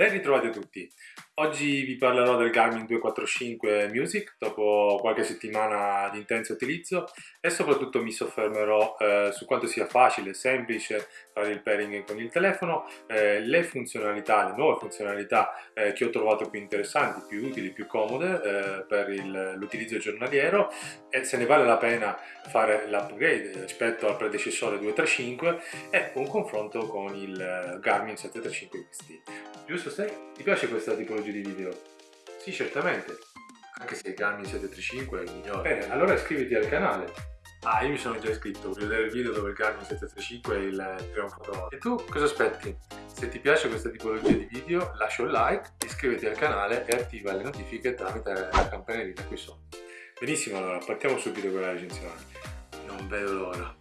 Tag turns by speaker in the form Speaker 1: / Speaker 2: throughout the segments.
Speaker 1: Ben ritrovati a tutti! Oggi vi parlerò del Garmin 245 Music dopo qualche settimana di intenso utilizzo e soprattutto mi soffermerò eh, su quanto sia facile e semplice fare il pairing con il telefono, eh, le funzionalità, le nuove funzionalità eh, che ho trovato più interessanti, più utili, più comode eh, per l'utilizzo giornaliero e se ne vale la pena fare l'upgrade rispetto al predecessore 235 e un confronto con il Garmin 735 XT. Giusto Stai? Ti piace questa tipologia di video? Sì, certamente. Anche se il Garmin 735 è il migliore. Bene, allora iscriviti al canale. Ah, io mi sono già iscritto, voglio vedere il video dove il Garmin 735 è il trionfatore. E tu cosa aspetti? Se ti piace questa tipologia di video lascia un like, iscriviti al canale e attiva le notifiche tramite la campanellina qui sotto. Benissimo, allora partiamo subito con la recensione. Non vedo l'ora.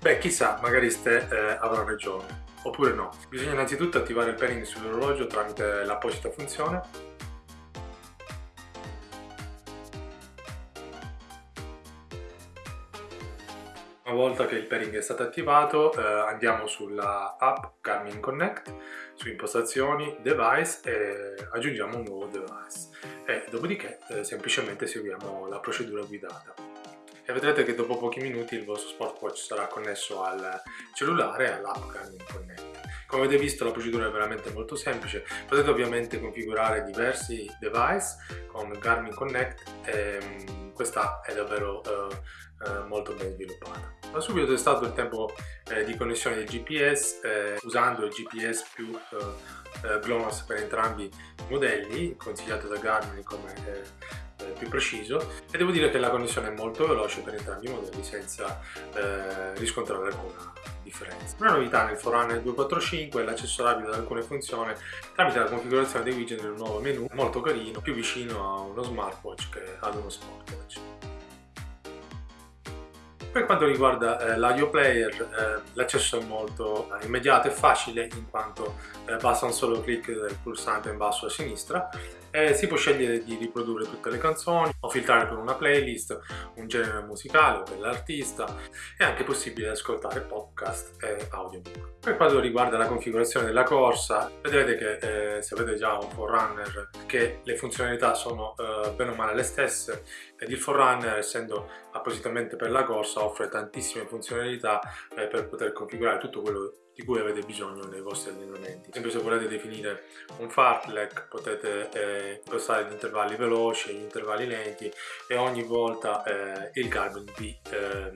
Speaker 1: Beh, chissà, magari Ste eh, avrà ragione oppure no. Bisogna innanzitutto attivare il pairing sull'orologio tramite l'apposita funzione. Una volta che il pairing è stato attivato eh, andiamo sulla app Garmin Connect, su impostazioni, device e aggiungiamo un nuovo device. E dopodiché eh, semplicemente seguiamo la procedura guidata e vedrete che dopo pochi minuti il vostro smartwatch sarà connesso al cellulare e all'app Garmin Connect. Come avete visto la procedura è veramente molto semplice, potete ovviamente configurare diversi device con Garmin Connect e um, questa è davvero uh, uh, molto ben sviluppata. Ho subito testato il tempo eh, di connessione del GPS eh, usando il GPS più uh, GLONASS per entrambi i modelli, consigliato da Garmin come eh, più preciso e devo dire che la connessione è molto veloce per entrambi i modelli senza eh, riscontrare alcuna differenza. Una novità nel Forerunner 245 è l'accesso rapido ad alcune funzioni tramite la configurazione dei widget nel nuovo menu, molto carino, più vicino a uno smartwatch che ad uno smartwatch. Per quanto riguarda eh, l'audio player, eh, l'accesso è molto eh, immediato e facile in quanto eh, basta un solo clic del pulsante in basso a sinistra eh, si può scegliere di riprodurre tutte le canzoni o filtrare per una playlist, un genere musicale o per è anche possibile ascoltare podcast e audiobook. Per quanto riguarda la configurazione della corsa, vedrete che eh, se avete già un Forerunner che le funzionalità sono eh, bene o male le stesse ed il Forerunner essendo appositamente per la corsa offre tantissime funzionalità eh, per poter configurare tutto quello di cui avete bisogno nei vostri allenamenti. Ad esempio se volete definire un fartlek potete eh, impostare gli intervalli veloci, gli intervalli lenti e ogni volta eh, il Garmin vi eh,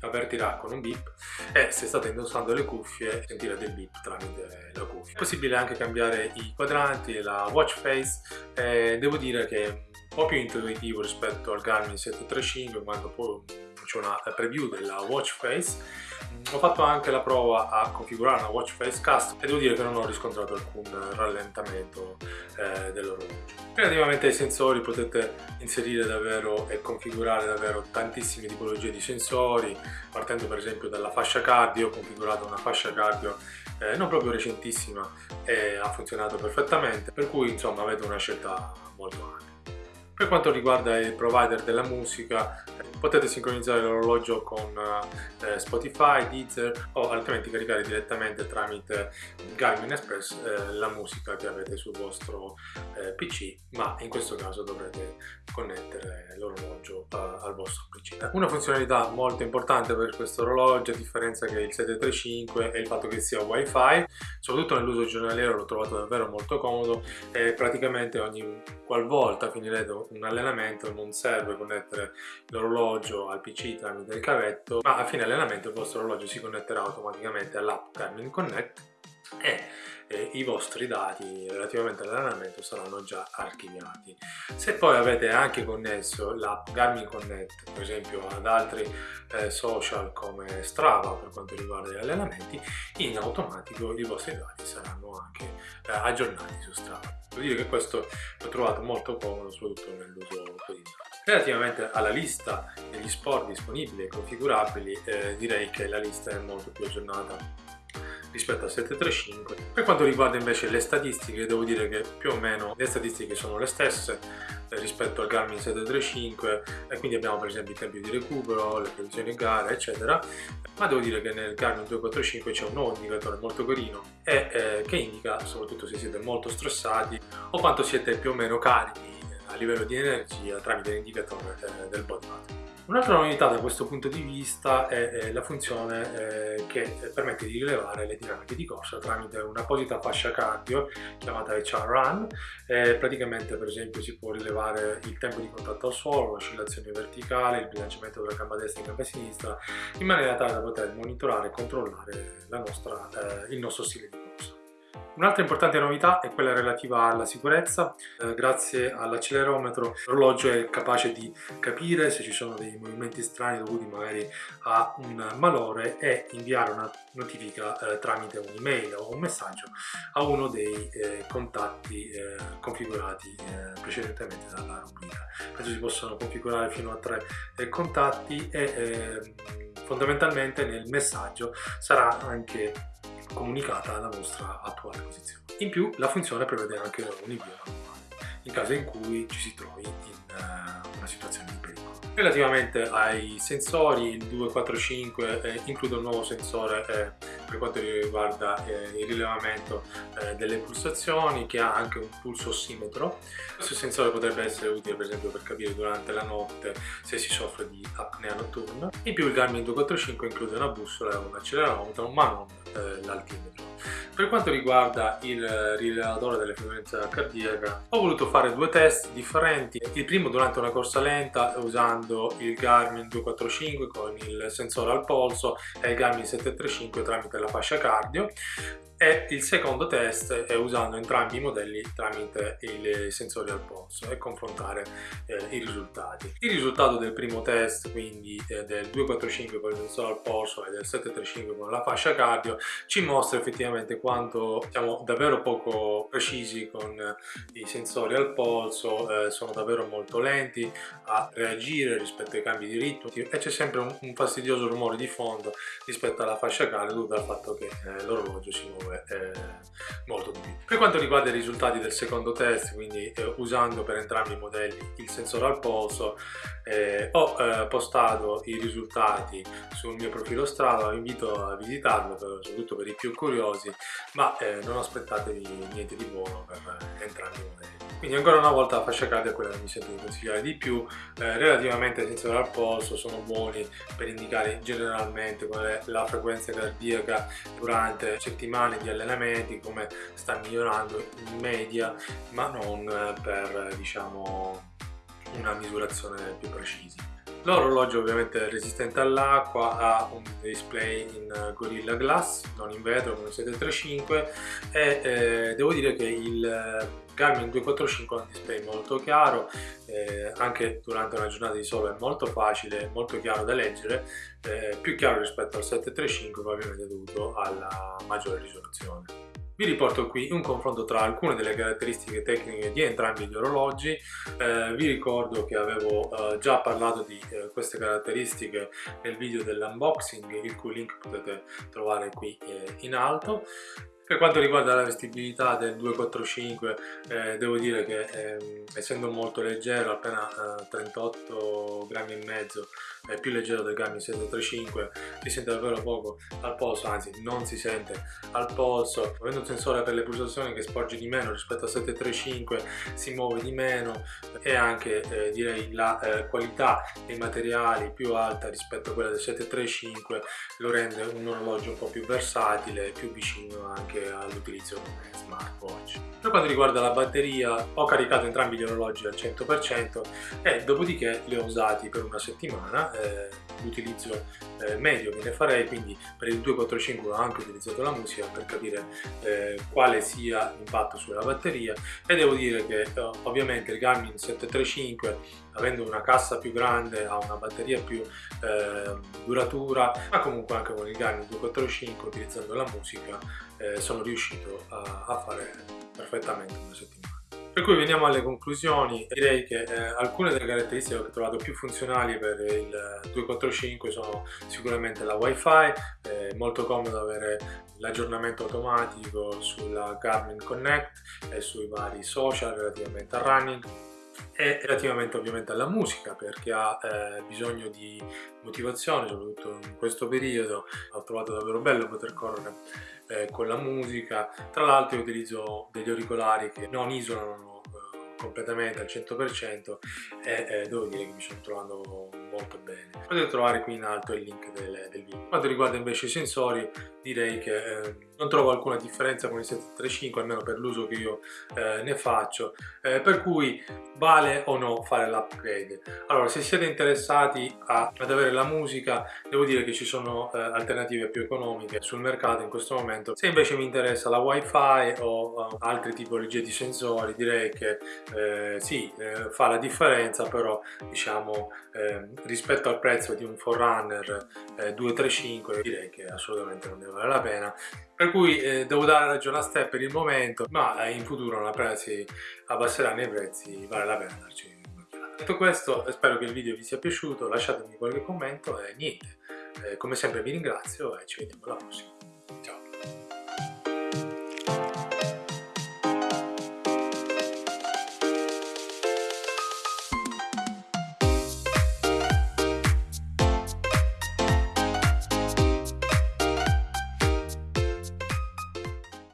Speaker 1: avvertirà con un beep e se state indossando le cuffie sentirete il beep tramite la cuffia. È possibile anche cambiare i quadranti, la watch face, devo dire che è un po' più intuitivo rispetto al Garmin 735 quando poi c'è una preview della watch face ho fatto anche la prova a configurare una watch face custom e devo dire che non ho riscontrato alcun rallentamento eh, dell'orologio. Relativamente ai sensori potete inserire davvero e configurare davvero tantissime tipologie di sensori partendo per esempio dalla fascia cardio, ho configurato una fascia cardio eh, non proprio recentissima e ha funzionato perfettamente per cui insomma avete una scelta molto ampia. Per quanto riguarda il provider della musica, potete sincronizzare l'orologio con eh, Spotify, Deezer o altrimenti caricare direttamente tramite Garmin Express eh, la musica che avete sul vostro eh, PC, ma in questo caso dovrete connettere l'orologio eh, al vostro PC. Una funzionalità molto importante per questo orologio, a differenza che il 735, è il fatto che sia Wi-Fi, soprattutto nell'uso giornaliero l'ho trovato davvero molto comodo e praticamente ogni qualvolta finirete un allenamento non serve connettere l'orologio al PC tramite il cavetto ma a fine allenamento il vostro orologio si connetterà automaticamente all'app Garmin Connect e eh, i vostri dati relativamente all'allenamento saranno già archiviati. Se poi avete anche connesso l'app Garmin Connect per esempio ad altri eh, social come Strava per quanto riguarda gli allenamenti, in automatico i vostri dati saranno anche eh, aggiornati su Strava. Devo dire che questo l'ho trovato molto comodo soprattutto nell'uso quotidiano. Relativamente alla lista degli sport disponibili e configurabili, eh, direi che la lista è molto più aggiornata rispetto al 735. Per quanto riguarda invece le statistiche, devo dire che più o meno le statistiche sono le stesse eh, rispetto al Garmin 735 e quindi abbiamo per esempio i tempi di recupero, le previsioni gare eccetera ma devo dire che nel Garmin 245 c'è un nuovo indicatore molto carino e eh, che indica soprattutto se siete molto stressati o quanto siete più o meno carichi a livello di energia tramite l'indicatore eh, del body mass. Un'altra novità da questo punto di vista è, la funzione eh, che permette di rilevare le dinamiche di corsa tramite un'apposita fascia cardio chiamata HR Run. Eh, praticamente per esempio si può rilevare il tempo di contatto al suolo, l'oscillazione verticale, il bilanciamento tra gamba destra e gamba sinistra in maniera tale da poter monitorare e controllare nostra, il nostro stile di corsa. Un'altra importante novità è quella relativa alla sicurezza. Eh, grazie all'accelerometro l'orologio è capace di capire se ci sono dei movimenti strani dovuti magari a un malore e inviare una notifica eh, tramite un'email o un messaggio a uno dei eh, contatti eh, configurati eh, precedentemente dalla rubrica. Penso si possono configurare fino a tre eh, contatti e ehm, fondamentalmente nel messaggio sarà anche comunicata la vostra attuale posizione. In più la funzione prevede anche un invio manuale in caso in cui ci si trovi in uh, una situazione di pericolo. Relativamente ai sensori, il 245 eh, include un nuovo sensore eh, per quanto riguarda eh, il rilevamento eh, delle pulsazioni che ha anche un pulso ossimetro. Questo sensore potrebbe essere utile per esempio per capire durante la notte se si soffre di apnea notturna. In più il Garmin 245 include una bussola, un accelerometro ma non eh, l'altimetro. Per quanto riguarda il rilevatore delle frequenze cardiaca ho voluto fare due test differenti. Il primo durante una corsa lenta usando il Garmin 245 con il sensore al polso e il Garmin 735 tramite la fascia cardio e il secondo test è usando entrambi i modelli tramite i sensori al polso e confrontare eh, i risultati. Il risultato del primo test, quindi eh, del 245 con il sensore al polso e del 735 con la fascia cardio, ci mostra effettivamente quanto siamo davvero poco precisi con i sensori al polso, eh, sono davvero molto lenti a reagire rispetto ai cambi di ritmo e c'è sempre un, un, fastidioso rumore di fondo rispetto alla fascia cardio dovuto al fatto che eh, l'orologio si muove eh, molto utile. Per quanto riguarda i risultati del secondo test, quindi eh, usando per entrambi i modelli il sensore al polso, eh, ho eh, postato i risultati sul mio profilo Strava, vi invito a visitarlo, per, soprattutto per i più curiosi, ma eh, non aspettatevi niente di buono per entrambi i modelli. Quindi ancora una volta la fascia cardia è quella che mi sento di consigliare di più, eh, relativamente ai sensori al polso sono buoni per indicare generalmente qual è la frequenza cardiaca durante settimane di allenamenti, come sta migliorando in media, ma non per diciamo una misurazione più precisa. L'orologio ovviamente è resistente all'acqua, ha un display in Gorilla Glass, non in vetro come 735 e eh, devo dire che il Garmin 245 ha un display molto chiaro, eh, anche durante una giornata di sole è molto facile, molto chiaro da leggere, eh, più chiaro rispetto al 735 probabilmente dovuto alla maggiore risoluzione. Vi riporto qui un confronto tra alcune delle caratteristiche tecniche di entrambi gli orologi, eh, vi ricordo che avevo eh, già parlato di eh, queste caratteristiche nel video dell'unboxing, il cui link potete trovare qui eh, in alto. Per quanto riguarda la vestibilità del 245 eh, devo dire che eh, essendo molto leggero, appena eh, 38 grammi e mezzo, è più leggero del Garmin 735, si sente davvero poco al polso, anzi non si sente al polso, avendo un sensore per le pulsazioni che sporge di meno rispetto al 735 si muove di meno e anche eh, direi la eh, qualità dei materiali più alta rispetto a quella del 735 lo rende un orologio un po' più versatile, più vicino anche all'utilizzo come smartwatch. Per quanto riguarda la batteria ho caricato entrambi gli orologi al 100% e dopodiché li ho usati per una settimana, eh, l'utilizzo eh, medio che ne farei, quindi per il 245 ho anche utilizzato la musica per capire eh, quale sia l'impatto sulla batteria. E devo dire che eh, ovviamente il Garmin 735 avendo una cassa più grande ha una batteria più eh, duratura ma comunque anche con il Garmin 245 utilizzando la musica eh, sono riuscito a, a fare perfettamente una settimana Per cui veniamo alle conclusioni, direi che eh, alcune delle caratteristiche che ho trovato più funzionali per il 245 sono sicuramente la wifi, è molto comodo avere l'aggiornamento automatico sulla Garmin Connect e sui vari social relativamente al running e relativamente ovviamente alla musica perché ha eh, bisogno di motivazione soprattutto in questo periodo. Ho trovato davvero bello poter correre eh, con la musica. Tra l'altro utilizzo degli auricolari che non isolano eh, completamente al 100% e eh, devo dire che mi sto trovando molto bene. Potete trovare qui in alto il link del, del video. Quanto riguarda invece i sensori direi che eh, non trovo alcuna differenza con il 735 almeno per l'uso che io eh, ne faccio. Eh, per cui vale o no fare l'upgrade? Allora se siete interessati a, ad avere la musica devo dire che ci sono eh, alternative più economiche sul mercato in questo momento. Se invece mi interessa la wifi o altre tipologie di sensori direi che eh, sì eh, fa la differenza però diciamo rispetto al prezzo di un Forerunner 235 direi che assolutamente non deve vale la pena. Per cui eh, devo dare ragione a Step per il momento ma eh, in futuro appena si abbasseranno i prezzi vale la pena darci detto questo spero che il video vi sia piaciuto lasciatemi qualche commento e niente. Eh, come sempre vi ringrazio e ci vediamo alla prossima